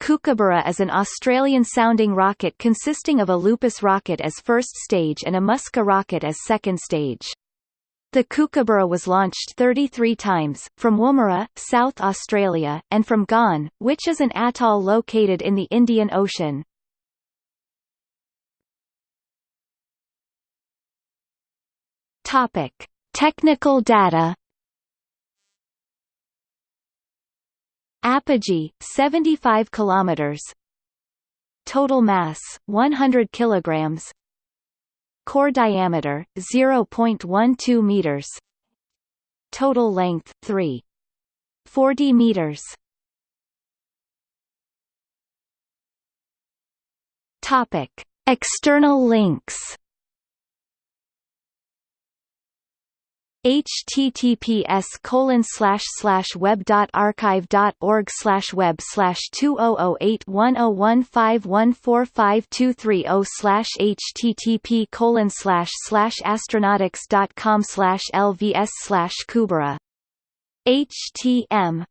Kookaburra is an Australian-sounding rocket consisting of a Lupus rocket as first stage and a Musca rocket as second stage. The Kookaburra was launched 33 times, from Woomera, South Australia, and from Gan, which is an atoll located in the Indian Ocean. Topic. Technical data Apogee 75 kilometers. Total mass 100 kilograms. Core diameter 0.12 meters. Total length 3 40 meters. Topic. External links https colon slash slash web dot archive dot org slash web slash two oh oh eight one oh one five one four five two three oh slash http colon slash slash astronautix dot com slash lvs slash kubera htm